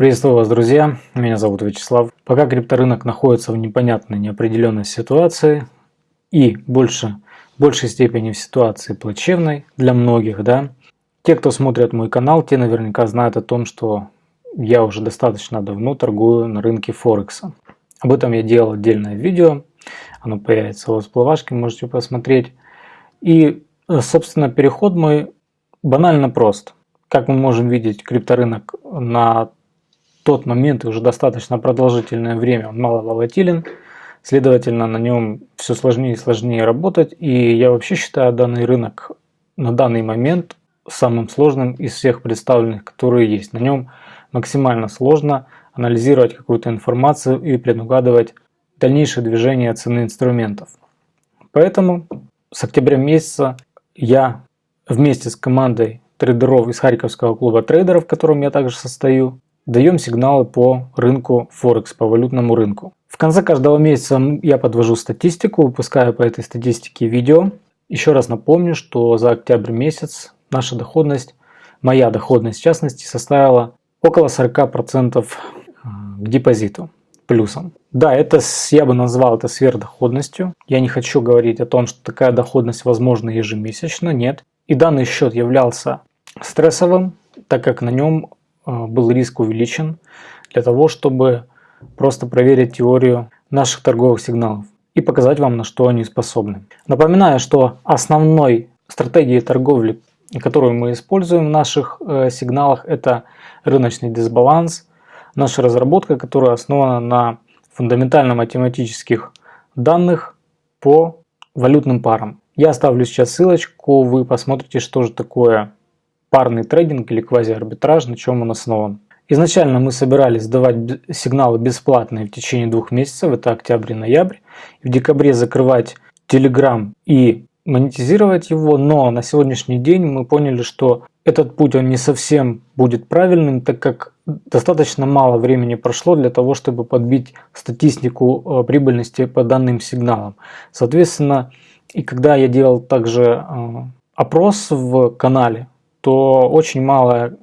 Приветствую вас, друзья! Меня зовут Вячеслав. Пока крипторынок находится в непонятной, неопределенной ситуации и больше, в большей степени в ситуации плачевной для многих, да, те, кто смотрит мой канал, те наверняка знают о том, что я уже достаточно давно торгую на рынке Форекса. Об этом я делал отдельное видео, оно появится у вас в плавашке, можете посмотреть. И, собственно, переход мой банально прост. Как мы можем видеть, крипторынок на тот момент и уже достаточно продолжительное время он мало волатилен, следовательно на нем все сложнее и сложнее работать. И я вообще считаю данный рынок на данный момент самым сложным из всех представленных, которые есть. На нем максимально сложно анализировать какую-то информацию и предугадывать дальнейшее движение цены инструментов. Поэтому с октября месяца я вместе с командой трейдеров из Харьковского клуба трейдеров, в котором я также состою, даем сигналы по рынку Форекс, по валютному рынку. В конце каждого месяца я подвожу статистику, выпускаю по этой статистике видео. Еще раз напомню, что за октябрь месяц наша доходность, моя доходность в частности, составила около 40% э, к депозиту плюсом. Да, это я бы назвал это сверхдоходностью. Я не хочу говорить о том, что такая доходность возможна ежемесячно, нет. И данный счет являлся стрессовым, так как на нем был риск увеличен для того, чтобы просто проверить теорию наших торговых сигналов и показать вам, на что они способны. Напоминаю, что основной стратегией торговли которую мы используем в наших э, сигналах, это рыночный дисбаланс. Наша разработка, которая основана на фундаментально-математических данных по валютным парам. Я оставлю сейчас ссылочку, вы посмотрите, что же такое парный трейдинг или квазиарбитраж, на чем он основан. Изначально мы собирались сдавать сигналы бесплатные в течение двух месяцев, это октябрь и ноябрь. В декабре закрывать Telegram и монетизировать его, но на сегодняшний день мы поняли, что этот путь он не совсем будет правильным, так как достаточно мало времени прошло для того, чтобы подбить статистику э, прибыльности по данным сигналам. Соответственно, и когда я делал также э, опрос в канале, то очень мало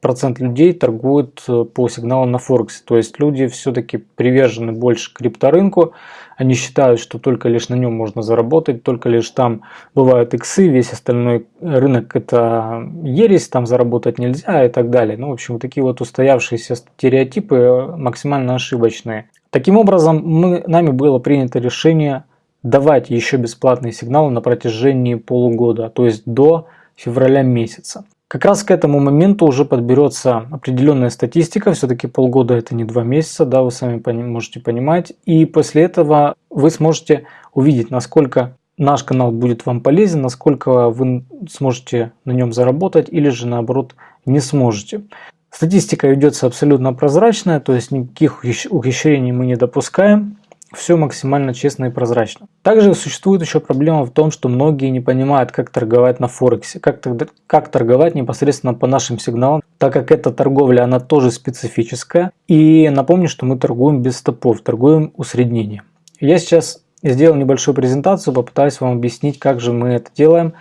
процент людей торгуют э, по сигналам на Форексе. То есть люди все-таки привержены больше крипторынку. Они считают, что только лишь на нем можно заработать, только лишь там бывают иксы, весь остальной рынок это ересь, там заработать нельзя и так далее. Ну, в общем, такие вот устоявшиеся стереотипы э, максимально ошибочные. Таким образом, мы, нами было принято решение давать еще бесплатные сигналы на протяжении полугода, то есть до февраля месяца. Как раз к этому моменту уже подберется определенная статистика, все-таки полгода это не два месяца, да, вы сами можете понимать. И после этого вы сможете увидеть, насколько наш канал будет вам полезен, насколько вы сможете на нем заработать или же наоборот не сможете. Статистика ведется абсолютно прозрачная, то есть никаких ухищрений мы не допускаем все максимально честно и прозрачно. Также существует еще проблема в том, что многие не понимают, как торговать на Форексе, как, как торговать непосредственно по нашим сигналам, так как эта торговля, она тоже специфическая. И напомню, что мы торгуем без стопов, торгуем усреднением. Я сейчас сделал небольшую презентацию, попытаюсь вам объяснить, как же мы это делаем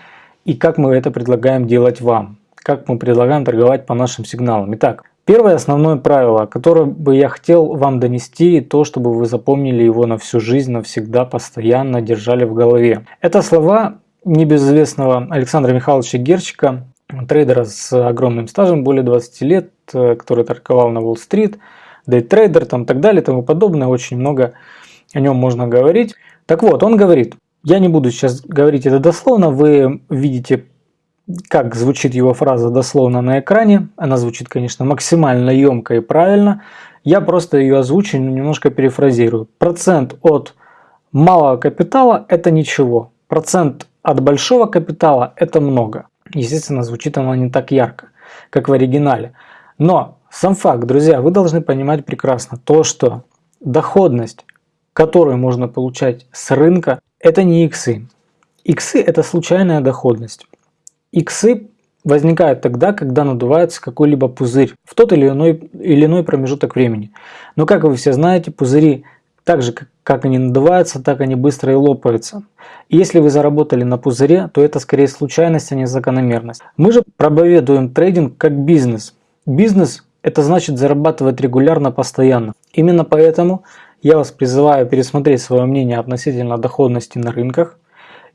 и как мы это предлагаем делать вам, как мы предлагаем торговать по нашим сигналам. Итак, Первое основное правило, которое бы я хотел вам донести, то, чтобы вы запомнили его на всю жизнь, навсегда, постоянно держали в голове. Это слова небезызвестного Александра Михайловича Герчика, трейдера с огромным стажем, более 20 лет, э, который торговал на Уолл-стрит, дейтрейдер там так далее и тому подобное, очень много о нем можно говорить. Так вот, он говорит, я не буду сейчас говорить это дословно, вы видите как звучит его фраза дословно на экране. Она звучит, конечно, максимально емко и правильно. Я просто ее озвучу, немножко перефразирую. Процент от малого капитала – это ничего. Процент от большого капитала – это много. Естественно, звучит она не так ярко, как в оригинале. Но сам факт, друзья, вы должны понимать прекрасно то, что доходность, которую можно получать с рынка, это не иксы. Иксы – это случайная доходность. Иксы возникают тогда, когда надувается какой-либо пузырь в тот или иной, или иной промежуток времени. Но как вы все знаете, пузыри так же, как они надуваются, так они быстро и лопаются. И если вы заработали на пузыре, то это скорее случайность, а не закономерность. Мы же проповедуем трейдинг как бизнес. Бизнес это значит зарабатывать регулярно, постоянно. Именно поэтому я вас призываю пересмотреть свое мнение относительно доходности на рынках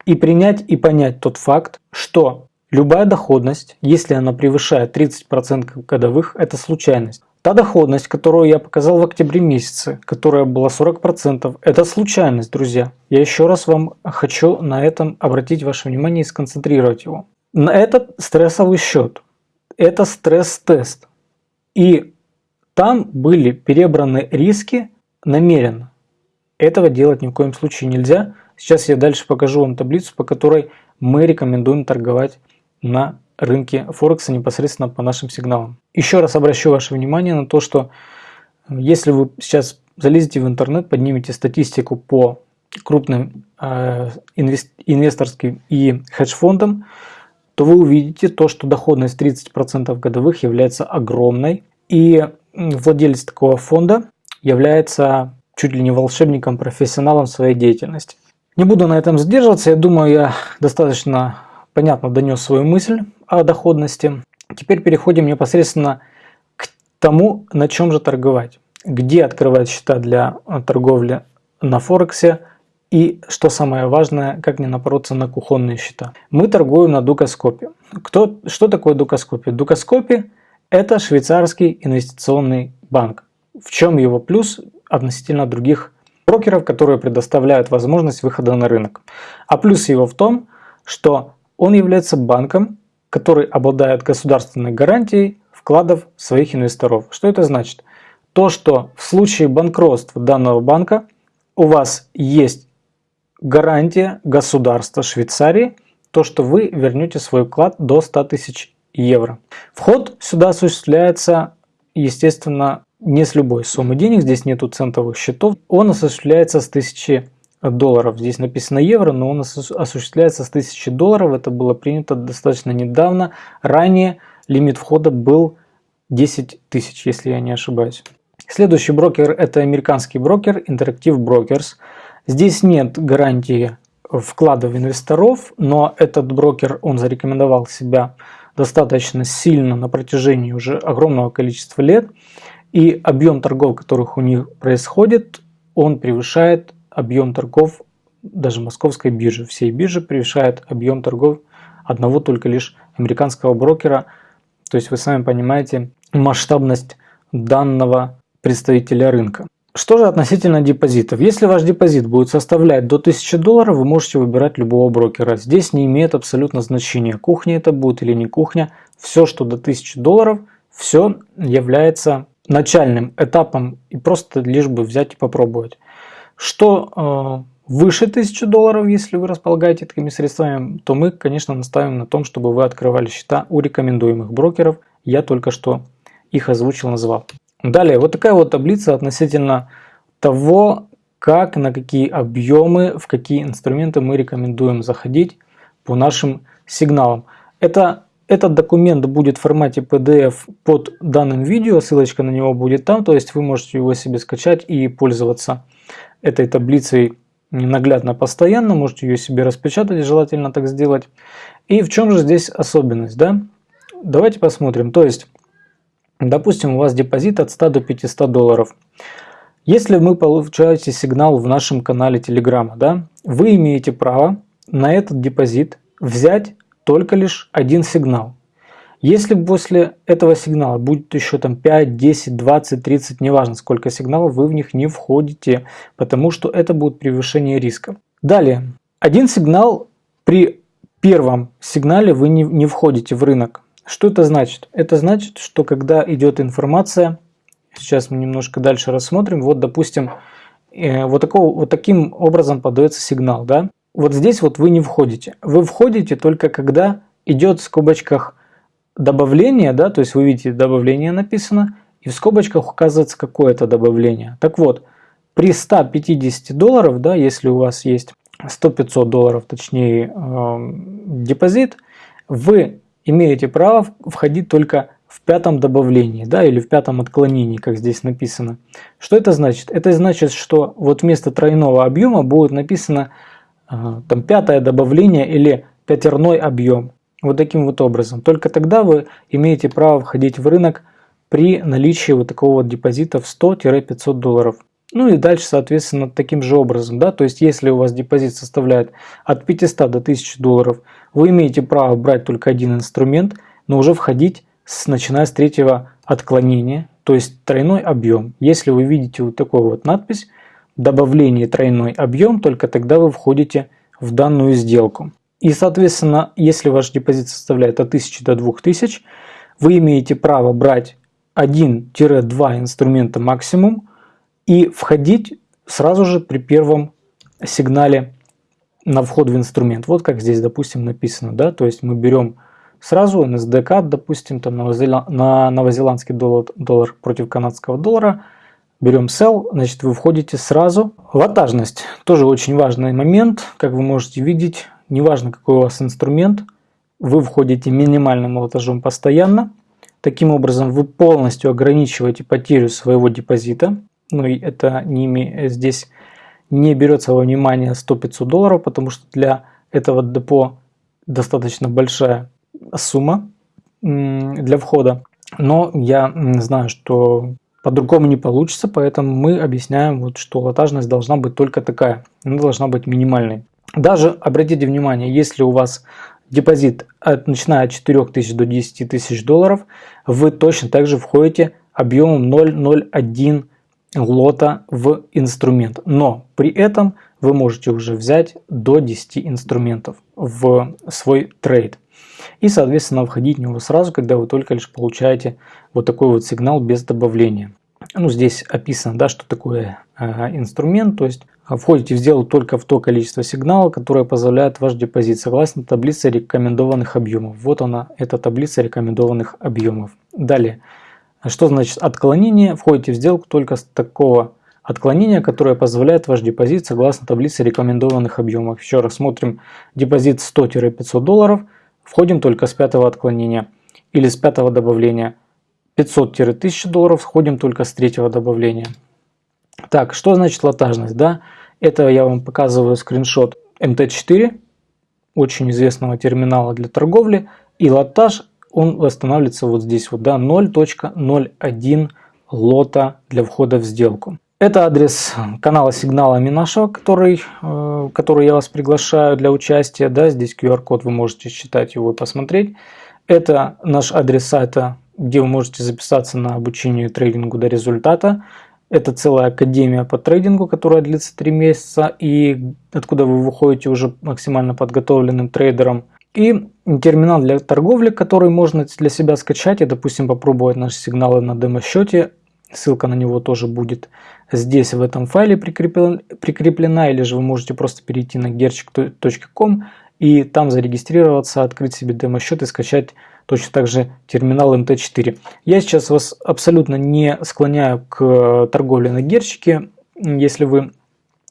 и принять и понять тот факт, что любая доходность, если она превышает 30% годовых, это случайность. Та доходность, которую я показал в октябре месяце, которая была 40%, это случайность, друзья. Я еще раз вам хочу на этом обратить ваше внимание и сконцентрировать его. На этот стрессовый счет. Это стресс-тест. И там были перебраны риски намеренно. Этого делать ни в коем случае нельзя. Сейчас я дальше покажу вам таблицу, по которой мы рекомендуем торговать на рынке Форекса непосредственно по нашим сигналам. Еще раз обращу ваше внимание на то, что если вы сейчас залезете в интернет, поднимете статистику по крупным э, инвесторским и хедж-фондам, то вы увидите то, что доходность 30% годовых является огромной. И владелец такого фонда является чуть ли не волшебником, профессионалом своей деятельности. Не буду на этом задерживаться, я думаю, я достаточно понятно донес свою мысль о доходности. Теперь переходим непосредственно к тому, на чем же торговать. Где открывать счета для торговли на Форексе и, что самое важное, как не напороться на кухонные счета. Мы торгуем на Дукоскопе. Кто, что такое Дукоскопе? Дукоскопе – это швейцарский инвестиционный банк. В чем его плюс относительно других брокеров, которые предоставляют возможность выхода на рынок. А плюс его в том, что он является банком, который обладает государственной гарантией вкладов своих инвесторов. Что это значит? То, что в случае банкротства данного банка у вас есть гарантия государства Швейцарии, то, что вы вернете свой вклад до 100 тысяч евро. Вход сюда осуществляется, естественно, не с любой суммы денег, здесь нету центовых счетов, он осуществляется с 1000 долларов. Здесь написано евро, но он осуществляется с 1000 долларов. Это было принято достаточно недавно. Ранее лимит входа был 10 тысяч, если я не ошибаюсь. Следующий брокер это американский брокер Interactive Brokers. Здесь нет гарантии вкладов инвесторов, но этот брокер, он зарекомендовал себя достаточно сильно на протяжении уже огромного количества лет. И объем торгов, которых у них происходит, он превышает объем торгов даже московской биржи. Всей биржи превышает объем торгов одного только лишь американского брокера. То есть вы сами понимаете масштабность данного представителя рынка. Что же относительно депозитов? Если ваш депозит будет составлять до 1000 долларов, вы можете выбирать любого брокера. Здесь не имеет абсолютно значения, кухня это будет или не кухня. Все, что до 1000 долларов, все является начальным этапом и просто лишь бы взять и попробовать. Что э, выше 1000 долларов, если вы располагаете такими средствами, то мы, конечно, наставим на том, чтобы вы открывали счета у рекомендуемых брокеров. Я только что их озвучил, назвал. Далее, вот такая вот таблица относительно того, как, на какие объемы, в какие инструменты мы рекомендуем заходить по нашим сигналам. Это этот документ будет в формате PDF под данным видео, ссылочка на него будет там, то есть вы можете его себе скачать и пользоваться этой таблицей наглядно постоянно, можете ее себе распечатать, желательно так сделать. И в чем же здесь особенность, да? Давайте посмотрим, то есть, допустим, у вас депозит от 100 до 500 долларов. Если вы получаете сигнал в нашем канале Telegram, да, вы имеете право на этот депозит взять только лишь один сигнал. Если после этого сигнала будет еще там 5, 10, 20, 30, неважно сколько сигналов, вы в них не входите, потому что это будет превышение риска. Далее, один сигнал при первом сигнале вы не, не входите в рынок. Что это значит? Это значит, что когда идет информация, сейчас мы немножко дальше рассмотрим, вот допустим, э, вот, такого, вот таким образом подается сигнал, да? Вот здесь вот вы не входите. Вы входите только когда идет в скобочках добавление, да, то есть вы видите добавление написано, и в скобочках указывается какое-то добавление. Так вот, при 150 долларов, да, если у вас есть 100-500 долларов, точнее э, депозит, вы имеете право входить только в пятом добавлении, да, или в пятом отклонении, как здесь написано. Что это значит? Это значит, что вот вместо тройного объема будет написано там пятое добавление или пятерной объем. Вот таким вот образом. Только тогда вы имеете право входить в рынок при наличии вот такого вот депозита в 100-500 долларов. Ну и дальше, соответственно, таким же образом, да, то есть если у вас депозит составляет от 500 до 1000 долларов, вы имеете право брать только один инструмент, но уже входить с, начиная с третьего отклонения, то есть тройной объем. Если вы видите вот такую вот надпись, добавление тройной объем, только тогда вы входите в данную сделку. И, соответственно, если ваш депозит составляет от 1000 до 2000, вы имеете право брать 1-2 инструмента максимум и входить сразу же при первом сигнале на вход в инструмент. Вот как здесь, допустим, написано. Да? То есть мы берем сразу NSDK, допустим, там на новозеландский доллар, доллар против канадского доллара, берем sell, значит вы входите сразу. Лотажность тоже очень важный момент, как вы можете видеть, неважно какой у вас инструмент, вы входите минимальным лотажом постоянно. Таким образом вы полностью ограничиваете потерю своего депозита. Ну и это не, здесь не берется во внимание 100-500 долларов, потому что для этого депо достаточно большая сумма для входа. Но я знаю, что по-другому не получится, поэтому мы объясняем, вот, что лотажность должна быть только такая. Она должна быть минимальной. Даже обратите внимание, если у вас депозит от, начиная от 4 тысяч до 10 тысяч долларов, вы точно так же входите объемом 0,01 лота в инструмент. Но при этом вы можете уже взять до 10 инструментов в свой трейд. И, соответственно, входить в него сразу, когда вы только лишь получаете вот такой вот сигнал без добавления. Ну, здесь описано, да, что такое э, инструмент, то есть входите в сделку только в то количество сигналов, которое позволяет ваш депозит, согласно таблице рекомендованных объемов. Вот она, эта таблица рекомендованных объемов. Далее, что значит отклонение? Входите в сделку только с такого отклонения, которое позволяет ваш депозит согласно таблице рекомендованных объемов. Еще раз смотрим депозит 100-500 долларов, входим только с пятого отклонения или с пятого добавления. 500-1000 долларов, входим только с третьего добавления. Так, что значит лотажность? Да? Это я вам показываю скриншот MT4, очень известного терминала для торговли. И лотаж, он восстанавливается вот здесь вот, да, 0.01 лота для входа в сделку. Это адрес канала сигналами нашего, который, э, который я вас приглашаю для участия. Да, здесь QR-код, вы можете считать его и посмотреть. Это наш адрес сайта, где вы можете записаться на обучение трейдингу до результата. Это целая академия по трейдингу, которая длится 3 месяца и откуда вы выходите уже максимально подготовленным трейдером. И терминал для торговли, который можно для себя скачать и, допустим, попробовать наши сигналы на демо-счете. Ссылка на него тоже будет здесь в этом файле прикреплена, или же вы можете просто перейти на gerchik.com и там зарегистрироваться, открыть себе демо-счет и скачать точно так же терминал MT4. Я сейчас вас абсолютно не склоняю к торговле на герчике. Если вы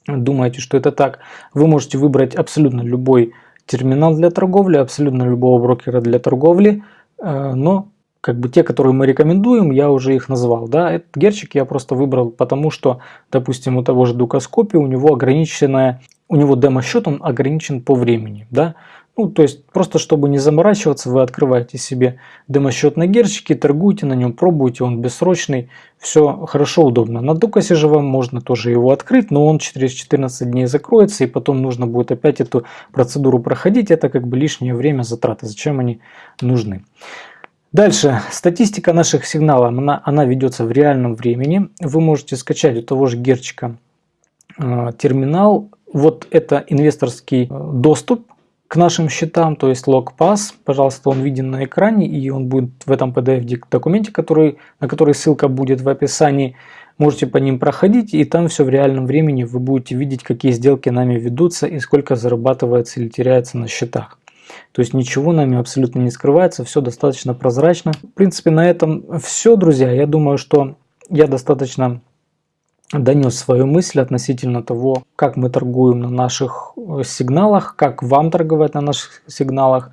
думаете, что это так, вы можете выбрать абсолютно любой терминал для торговли, абсолютно любого брокера для торговли, э, но как бы те, которые мы рекомендуем, я уже их назвал. Да? Этот герчик я просто выбрал, потому что, допустим, у того же Дукаскопи у него ограниченная, у него демо-счет, он ограничен по времени. Да? Ну, то есть, просто чтобы не заморачиваться, вы открываете себе демо-счет на герчике, торгуете на нем, пробуете, он бессрочный, все хорошо, удобно. На Дукасе же вам можно тоже его открыть, но он через 14 дней закроется, и потом нужно будет опять эту процедуру проходить, это как бы лишнее время, затраты, зачем они нужны. Дальше, статистика наших сигналов, она, она ведется в реальном времени. Вы можете скачать у того же Герчика э, терминал. Вот это инвесторский э, доступ к нашим счетам, то есть LogPass. Пожалуйста, он виден на экране и он будет в этом PDF-документе, который, на который ссылка будет в описании. Можете по ним проходить и там все в реальном времени вы будете видеть, какие сделки нами ведутся и сколько зарабатывается или теряется на счетах. То есть ничего нами абсолютно не скрывается, все достаточно прозрачно. В принципе, на этом все, друзья. Я думаю, что я достаточно донес свою мысль относительно того, как мы торгуем на наших э, сигналах, как вам торговать на наших сигналах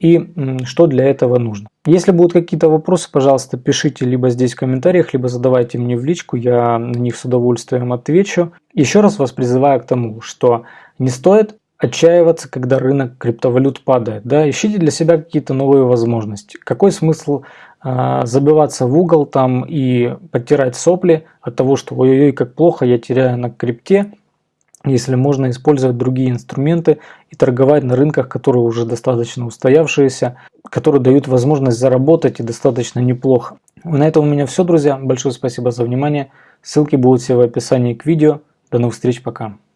и что для этого нужно. Если будут какие-то вопросы, пожалуйста, пишите либо здесь в комментариях, либо задавайте мне в личку, я на них с удовольствием отвечу. Еще раз вас призываю к тому, что не стоит отчаиваться, когда рынок криптовалют падает. Да? Ищите для себя какие-то новые возможности. Какой смысл забиваться в угол там и подтирать сопли от того, что ой-ой-ой, как плохо, я теряю на крипте, если можно использовать другие инструменты и торговать на рынках, которые уже достаточно устоявшиеся, которые дают возможность заработать и достаточно неплохо. На этом у меня все, друзья. Большое спасибо за внимание. Ссылки будут все в описании к видео. До новых встреч, пока.